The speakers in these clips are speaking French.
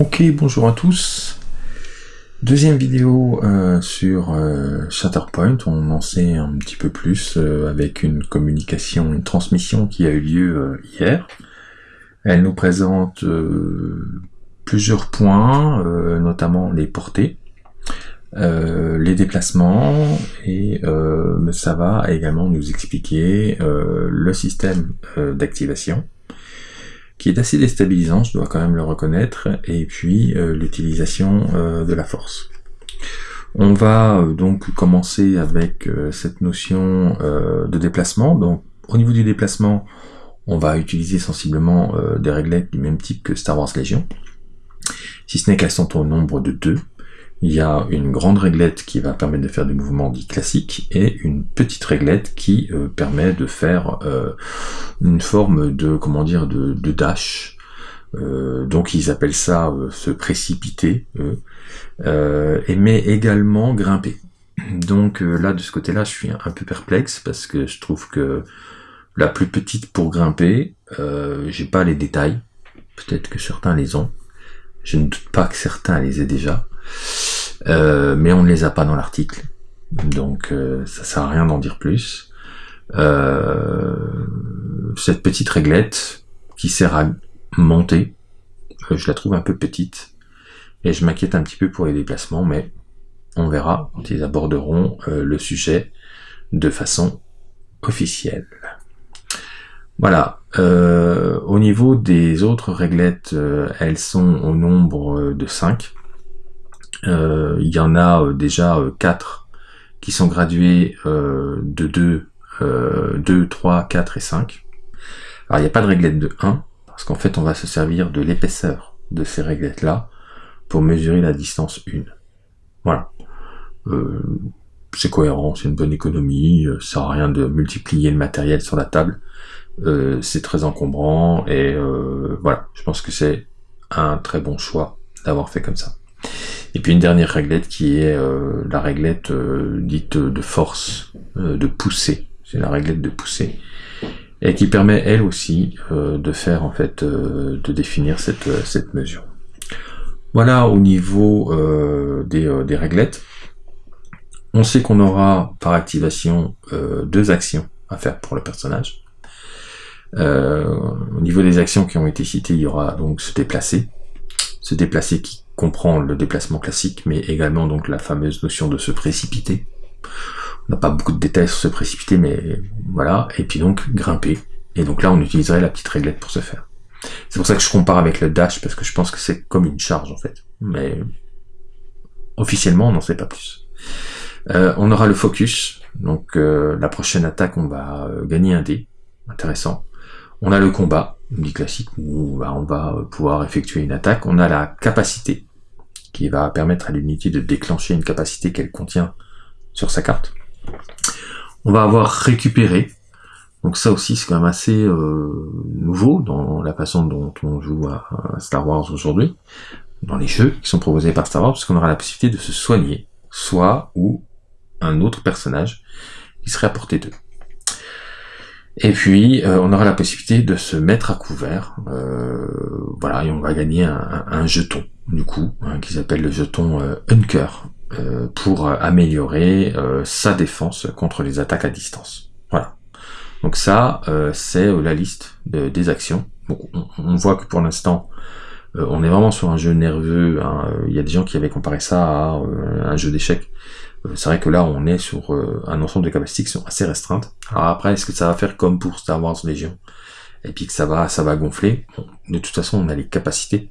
Ok, bonjour à tous. Deuxième vidéo euh, sur euh, on en sait un petit peu plus euh, avec une communication, une transmission qui a eu lieu hier. Elle nous présente plusieurs points, notamment les portées, les déplacements, et ça va également nous expliquer le système d'activation qui est assez déstabilisant, je dois quand même le reconnaître, et puis euh, l'utilisation euh, de la force. On va euh, donc commencer avec cette notion de déplacement. Donc au niveau du déplacement, on va utiliser sensiblement des réglettes du même type que Star Wars Legion, si ce n'est qu'elles sont au nombre de deux. Il y a une grande réglette qui va permettre de faire des mouvements dits classiques et une petite réglette qui euh, permet de faire euh, une forme de comment dire de, dash. Euh, donc ils appellent ça se précipiter, et mais également grimper. Donc là de ce côté-là, je suis un peu perplexe parce que je trouve que la plus petite pour grimper, j'ai pas les détails. Peut-être que certains les ont. Je ne doute pas que certains les aient déjà. Euh, mais on ne les a pas dans l'article. Donc euh, ça sert à rien d'en dire plus. Euh, cette petite réglette qui sert à monter, je la trouve un peu petite. Et je m'inquiète un petit peu pour les déplacements, mais on verra quand ils aborderont le sujet de façon officielle. Voilà. au niveau des autres réglettes, elles sont au nombre de 5. Euh, il y en a euh, déjà 4 euh, qui sont gradués de 2, 2, 3, 4 et 5. Alors il n'y a pas de réglette de 1, parce qu'en fait on va se servir de l'épaisseur de ces réglettes-là pour mesurer la distance 1. Voilà. c'est cohérent, c'est une bonne économie, ça sert à rien de multiplier le matériel sur la table. c'est très encombrant et voilà, je pense que c'est un très bon choix d'avoir fait comme ça. Et puis une dernière réglette qui est euh, la réglette euh, dite de force, euh, de poussée. C'est la réglette de poussée. Et qui permet elle aussi de faire en fait, de définir cette, cette mesure. Voilà au niveau des, des réglettes. On sait qu'on aura par activation deux actions à faire pour le personnage. au niveau des actions qui ont été citées, il y aura donc se déplacer. Se déplacer qui comprend le déplacement classique, mais également donc la fameuse notion de se précipiter. On n'a pas beaucoup de détails sur se précipiter, mais voilà. Et puis donc grimper. Et donc là, on utiliserait la petite réglette pour ce faire. C'est pour ça que je compare avec le dash, parce que je pense que c'est comme une charge en fait. Mais officiellement, on n'en sait pas plus. Euh, on aura le focus. Donc euh, la prochaine attaque, on va euh, gagner un dé. Intéressant. On a le combat, dit classique, où on va pouvoir effectuer une attaque. On a la capacité, qui va permettre à l'unité de déclencher une capacité qu'elle contient sur sa carte. On va avoir récupéré. Donc ça aussi, c'est quand même assez euh, nouveau dans la façon dont on joue à, Star Wars aujourd'hui, dans les jeux qui sont proposés par Star Wars, parce qu'on aura la possibilité de se soigner, soit ou un autre personnage qui serait à portée d'eux. Et puis, euh, on aura la possibilité de se mettre à couvert. Euh, voilà, et on va gagner un, jeton, du coup, hein, qui s'appelle le jeton euh, Hunker, pour améliorer sa défense contre les attaques à distance. Voilà. Donc ça, c'est la liste des actions. on, voit que pour l'instant, on est vraiment sur un jeu nerveux. Hein. Il y a des gens qui avaient comparé ça à un jeu d'échecs. Euh, c'est vrai que là, on est sur euh, un ensemble de capacités qui sont assez restreintes. Alors après, est-ce que ça va faire comme pour Star Wars Legion Et puis que ça va, ça va gonfler De toute façon, on a les capacités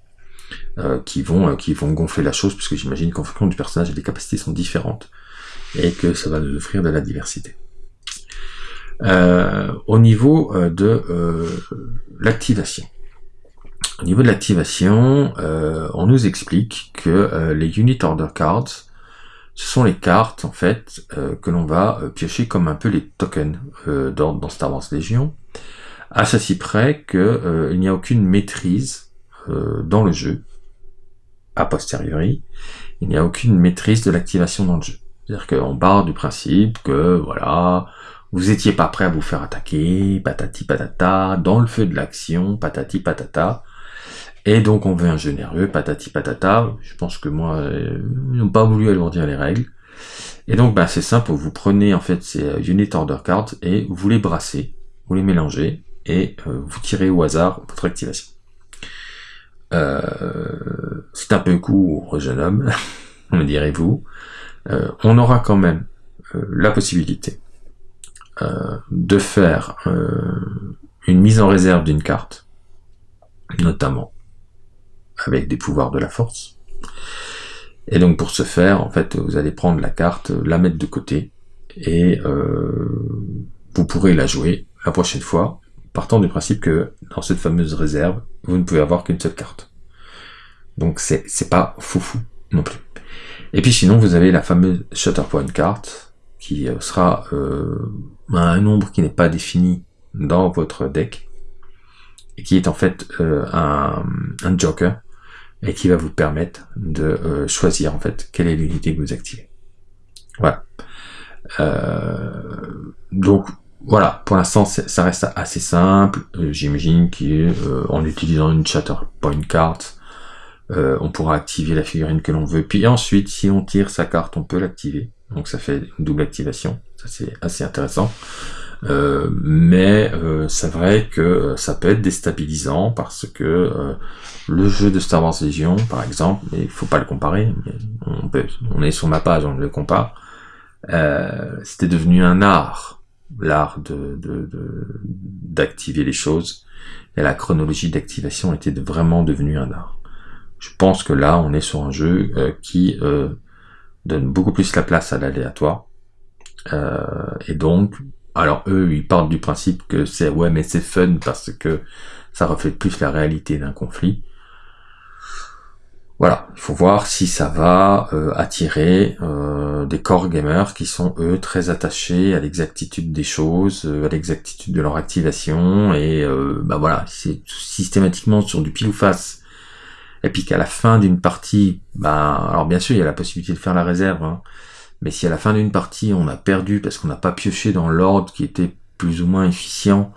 euh, qui vont qui vont gonfler la chose, puisque j'imagine qu'en fonction du personnage, les capacités sont différentes et que ça va nous offrir de la diversité. au niveau de l'activation. Au niveau de l'activation, on nous explique que les Unit Order Cards ce sont les cartes en fait euh, que l'on va euh, piocher comme un peu les tokens euh, dans, dans, Star Wars Légion, à ceci près qu'il n'y a aucune maîtrise dans le jeu, a posteriori, il n'y a aucune maîtrise de l'activation dans le jeu. C'est-à-dire qu'on part du principe que voilà, vous étiez pas prêt à vous faire attaquer, patati patata, dans le feu de l'action, patati patata, Et donc on veut un jeu nerveux, patati patata. Je pense que moi, euh, ils n'ont pas voulu alourdir les règles. Et donc bah, c'est simple, vous prenez en fait ces euh, Unit Order Cards et vous les brassez, vous les mélangez et euh, vous tirez au hasard votre activation. c'est un peu court, jeune homme, me direz-vous. on aura quand même la possibilité de faire une mise en réserve d'une carte, notamment avec des pouvoirs de la force. Et donc pour ce faire, en fait, vous allez prendre la carte, la mettre de côté, et euh, vous pourrez la jouer la prochaine fois, partant du principe que dans cette fameuse réserve, vous ne pouvez avoir qu'une seule carte. Donc c'est pas foufou non plus. Et puis sinon, vous avez la fameuse Shatterpoint carte, qui euh, sera euh, un nombre qui n'est pas défini dans votre deck, et qui est en fait euh, un, joker et qui va vous permettre de euh, choisir en fait quelle est l'unité que vous activez. Voilà. Euh, donc voilà, pour l'instant ça reste assez simple. J'imagine qu'en utilisant une chatter point card, on pourra activer la figurine que l'on veut. Puis ensuite, si on tire sa carte, on peut l'activer. Donc ça fait une double activation. Ça c'est assez intéressant. Euh, mais euh, c'est vrai que euh, ça peut être déstabilisant parce que le jeu de Star Wars Legion, par exemple, il faut pas le comparer, on, peut, on est sur ma page, on le compare, c'était devenu un art, l'art de d'activer de, les choses, et la chronologie d'activation était vraiment devenue un art. Je pense que là, on est sur un jeu qui donne beaucoup plus la place à l'aléatoire, et donc alors eux, ils partent du principe que c'est ouais, mais c'est fun parce que ça reflète plus la réalité d'un conflit. Voilà, il faut voir si ça va euh, attirer euh, des core gamers qui sont eux très attachés à l'exactitude des choses, euh, à l'exactitude de leur activation et bah voilà, c'est systématiquement sur du pile ou face. Et puis qu'à la fin d'une partie, bah alors bien sûr il y a la possibilité de faire la réserve. Hein, mais si à la fin d'une partie on a perdu parce qu'on n'a pas pioché dans l'ordre qui était plus ou moins efficient,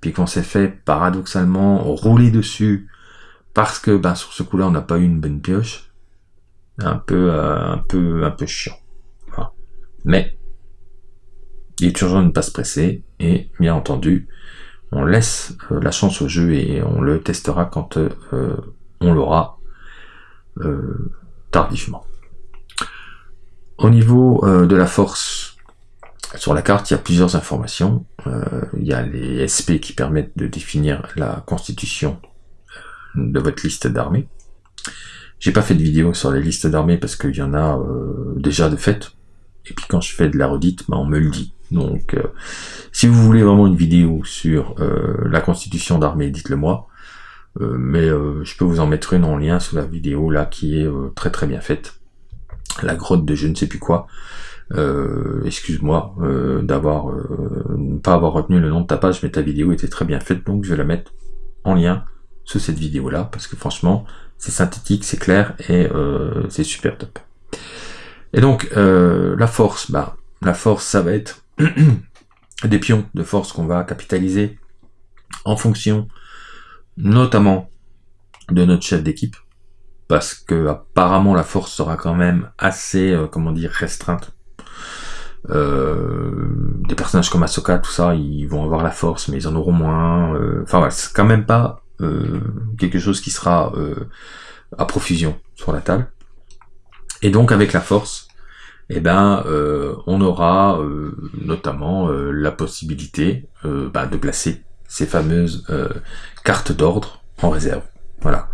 puis qu'on s'est fait paradoxalement rouler dessus parce que ben, sur ce coup-là on n'a pas eu une bonne pioche, un peu euh, un peu un peu chiant. Mais il est urgent de ne pas se presser et bien entendu on laisse euh, la chance au jeu et on le testera quand euh, on l'aura tardivement. Au niveau euh, de la force, sur la carte, il y a plusieurs informations. Euh, il y a les SP qui permettent de définir la constitution euh, de votre liste d'armées. J'ai pas fait de vidéo sur les listes d'armées parce qu'il y en a déjà de fait. Et puis quand je fais de la redite, bah, on me le dit. Donc si vous voulez vraiment une vidéo sur la constitution d'armée, dites-le moi. mais je peux vous en mettre une en lien sous la vidéo là qui est très très bien faite la grotte de je ne sais plus quoi. Euh, excuse-moi euh, d'avoir euh, pas avoir retenu le nom de ta page, mais ta vidéo était très bien faite, donc je vais la mettre en lien sous cette vidéo là, parce que franchement, c'est synthétique, c'est clair et c'est super top. Et donc la force, bah la force, ça va être des pions de force qu'on va capitaliser en fonction, notamment de notre chef d'équipe parce que apparemment la force sera quand même assez, euh, comment dire, restreinte. Euh, des personnages comme Ahsoka, tout ça, ils vont avoir la force, mais ils en auront moins. Euh, enfin voilà, c'est quand même pas quelque chose qui sera à profusion sur la table. Et donc avec la force, eh ben, on aura notamment la possibilité bah, de placer ces fameuses cartes d'ordre en réserve. Voilà.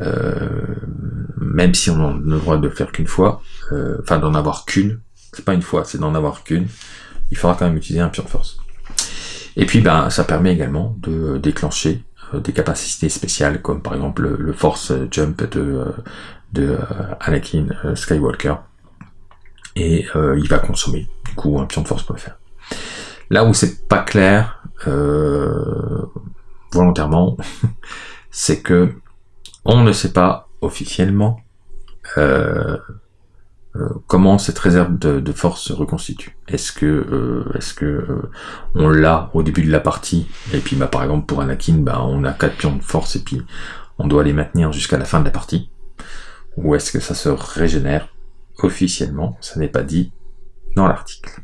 Euh, même si on n'a le droit de le faire qu'une fois, euh, enfin d'en avoir qu'une, c'est pas une fois, c'est d'en avoir qu'une, il faudra quand même utiliser un pion de force. Et puis ben ça permet également de déclencher euh, des capacités spéciales comme par exemple le, force jump de, de Anakin Skywalker et il va consommer du coup un pion de force pour le faire. Là où c'est pas clair volontairement, c'est que on ne sait pas officiellement euh, euh, comment cette réserve de, force se reconstitue. Est-ce que euh, est-ce que on l'a au début de la partie et puis bah par exemple pour Anakin bah on a quatre pions de force et puis on doit les maintenir jusqu'à la fin de la partie, ou est-ce que ça se régénère officiellement, ça n'est pas dit dans l'article.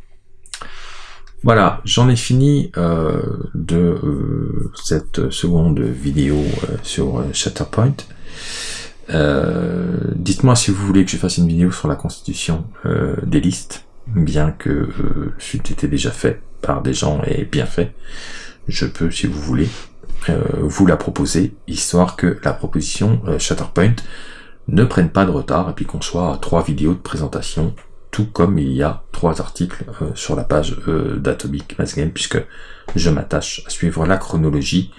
Voilà, j'en ai fini euh, de euh, cette seconde vidéo euh, sur Shatterpoint. Dites-moi si vous voulez que je fasse une vidéo sur la constitution des listes, bien que c'eût été déjà fait par des gens et bien fait. Je peux, si vous voulez, vous la proposer, histoire que la proposition Shatterpoint ne prenne pas de retard et puis qu'on soit à trois vidéos de présentation comme il y a trois articles euh, sur la page euh, d'Atomic Mass Game, puisque je m'attache à suivre la chronologie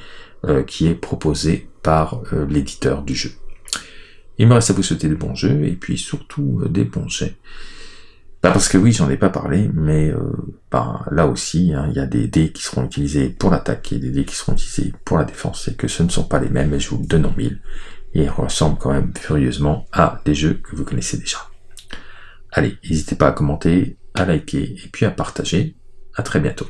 euh, qui est proposée par l'éditeur du jeu. Il me reste à vous souhaiter des bons jeux, et puis surtout des bons jets. Bah, parce que oui, j'en ai pas parlé, mais bah, là aussi, hein, il y a des dés qui seront utilisés pour l'attaque et des dés qui seront utilisés pour la défense, et que ce ne sont pas les mêmes, et je vous le donne en mille. Et ressemblent quand même furieusement à des jeux que vous connaissez déjà. Allez, n'hésitez pas à commenter, à liker et puis à partager. À très bientôt.